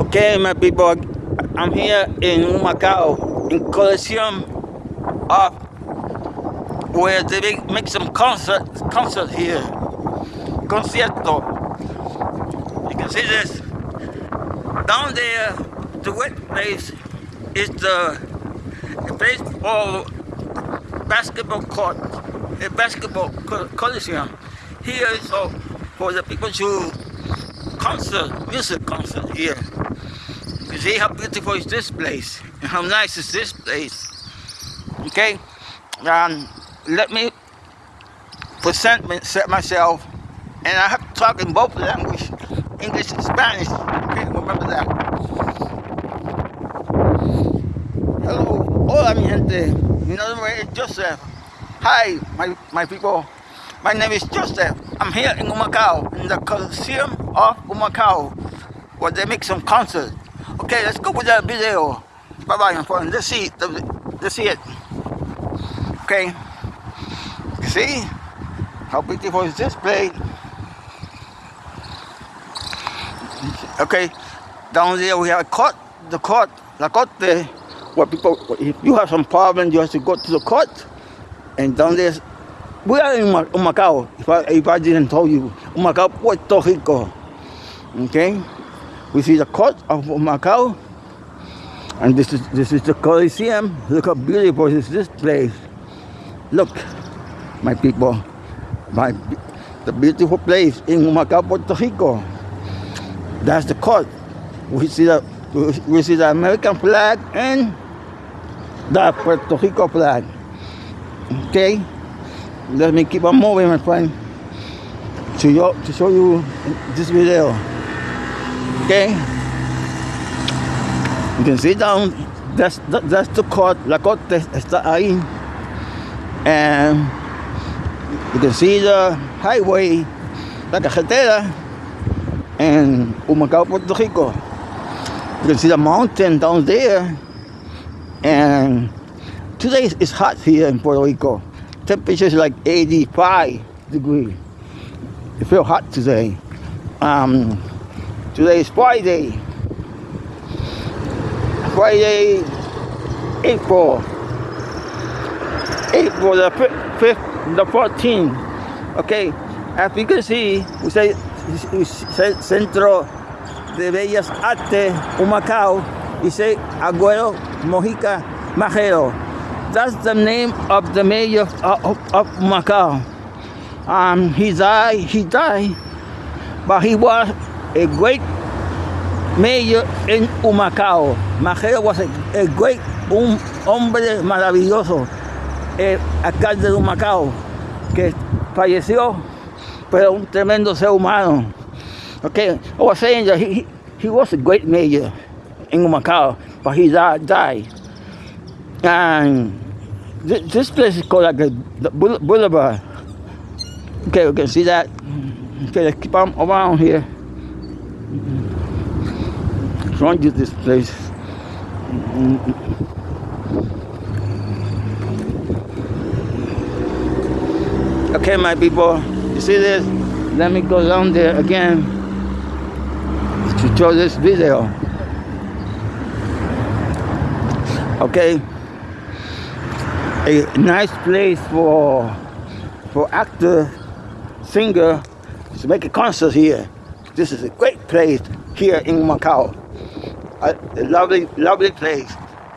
Okay, my people, I'm here in Humacao, in Coliseum of where they make, some concert, concert here. Concierto. You can see this. Down there, the wet place is the, for basketball court, a basketball coliseum. Here is for the people to concert, music concert here. You see how beautiful is this place and how nice is this place. Okay, um, let me present myself and I have to talk in both languages, English and Spanish. Okay, remember that. Hello, hola mi gente. Mi nombre es Joseph. Hi, my, my people. My name is Joseph. I'm here in Humacao, in the Coliseum of Humacao, where they make some concerts. Okay, let's go with that video. Bye bye, my friend. Let's see, let's see it. Okay, see how beautiful is this place? Okay, down there we have a court, the court, la corte, where people, if you have some problem, you have to go to the court. And down there, we are in Humacao, if I, if I didn't tell you, Humacao, Puerto Rico. Okay, we see the court of Humacao, and this is this is the Coliseum. Look how beautiful is this place. Look, my people, my the beautiful place in Humacao, Puerto Rico. That's the court. We see the we see the American flag and the Puerto Rico flag. Okay, let me keep on moving, my friend, to you to show you this video. Okay, you can see down. That's that's the court. La corte está ahí, and you can see the highway, la carretera and Humacao, Puerto Rico. You can see the mountain down there. And today it's hot here in Puerto Rico. Temperature is like 85 degrees. It feels hot today. Um, today is Friday. Friday, April. April the 5th, the 14th. Okay, as you can see, we say we say Centro de Bellas Artes, Humacao, say Agüero Mojica Majero. That's the name of the mayor of, of, of Humacao. Um, he died, he died, but he was a great mayor in Humacao. Majero was a, a great, un hombre maravilloso, el alcalde de Humacao, que falleció pero un tremendo ser humano. Okay, I was saying that he, he was a great mayor in Humacao, but he died. And this place is called like the Boulevard. Okay, we can see that. Okay, let's keep on around here. Run to this place. Okay, my people you see this? Let me go down there again to show this video. Okay, a nice place for for actor, singer to make a concert here. This is a great place here in Humacao. A, a lovely, lovely place.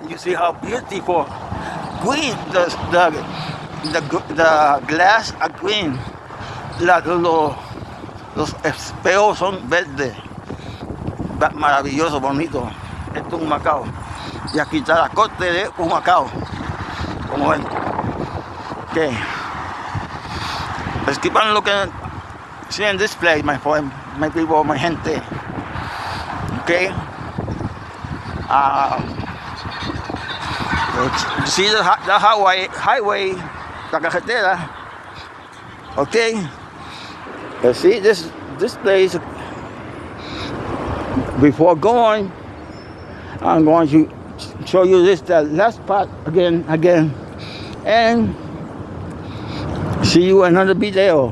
You see how beautiful green the the the, the glass are green la, lo, los espejos son verdes maravilloso, bonito esto es Humacao y aquí está la corte de un como ven okay let's keep on looking seeing this place my friend my people my gente. Okay um, see the, the highway highway la carretera okay Let's see this this place before going I'm going to show you this the last part again again. And see you another video.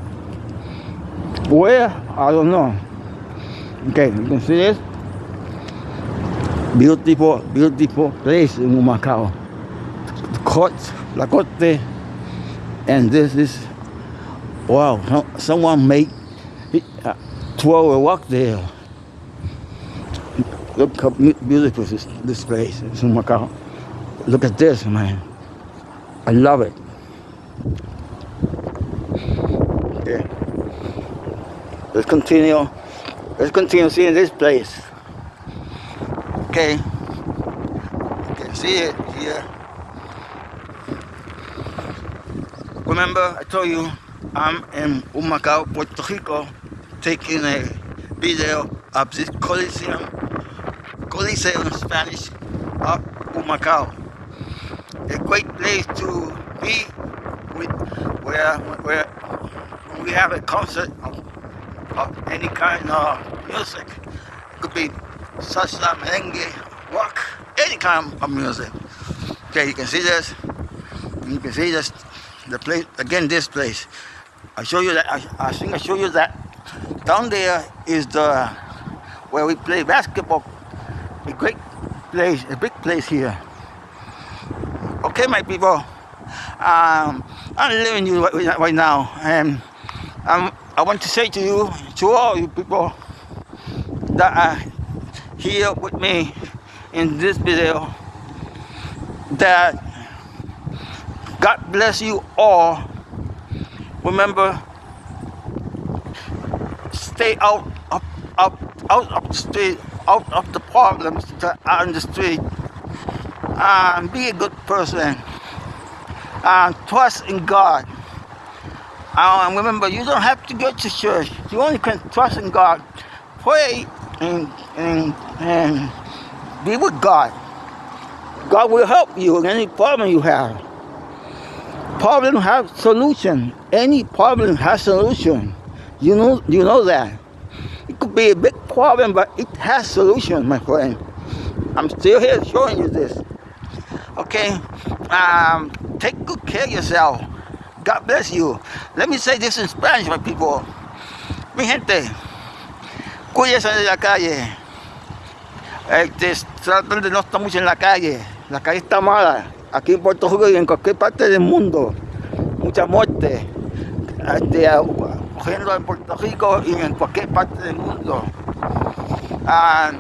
Where? I don't know. Okay, you can see this. Beautiful, beautiful place in Humacao. The court, La Corte, and this is, wow, someone made uh, 12 walk there. Look how beautiful this, this place in Humacao. Look at this, man. I love it. Okay. Let's continue. Let's continue seeing this place. Okay. You can see it here. Remember, I told you I'm in Humacao, Puerto Rico, taking a video of this Coliseum, Coliseum in Spanish, of Humacao. A great place to be with, where, where we have a concert of, of any kind of music. It could be salsa, merengue, rock, any kind of music. Okay, you can see this. You can see this, the place, again, this place. I show you that, I, I think I show you that. Down there is the, where we play basketball. A great place, a big place here. Okay, my people. Um, I'm leaving you right, right now. And um, I want to say to you, to all you people that are here with me in this video that God bless you all. Remember, stay out of, out, out of the street, out of the problems that are in the street. And be a good person. And trust in God. And remember, you don't have to go to church. You only can trust in God. Pray and, and, and be with God. God will help you in any problem you have. Problem have solution. Any problem has solution. You know, you know that. It could be a big problem, but it has solution, my friend. I'm still here showing you this. Okay, um, take good care of yourself. God bless you. Let me say this in Spanish, my people. Mi gente, cuídense de la calle. Este, traten de no estar mucho en la calle. La calle está mala. Aquí en Puerto Rico y en cualquier parte del mundo. Mucha muerte. Este, cogiendo en Puerto Rico y en cualquier parte del mundo. Ah,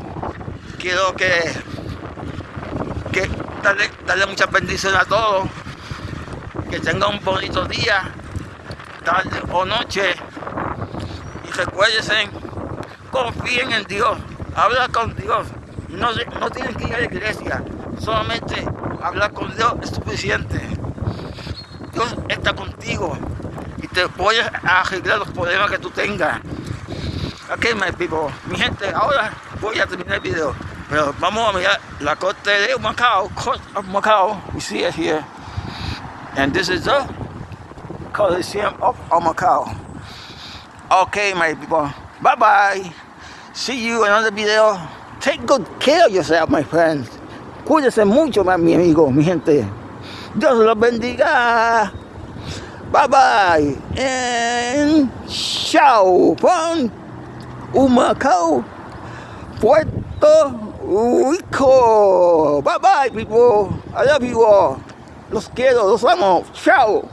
quiero que, que darle, darle muchas bendiciones a todos. Que tengan un bonito día, tarde o noche. Y recuérdense, confíen en Dios, habla con Dios. No, no tienen que ir a la iglesia, solamente hablar con Dios es suficiente. Dios está contigo y te voy a arreglar los problemas que tú tengas. Ok, my people. Mi gente, ahora voy a terminar el video. Pero vamos a mirar la corte de Macao, court of Macao. We see it here. And this is the Coliseum of Macao. Okay, my people. Bye-bye. See you in another video. Take good care of yourself, my friends. Cuídese mucho, mi amigo, mi gente. Dios los bendiga. Bye-bye. And ciao from Humacao, Puerto Rico. Bye-bye, people. I love you all. Los quiero, los amo. Chao.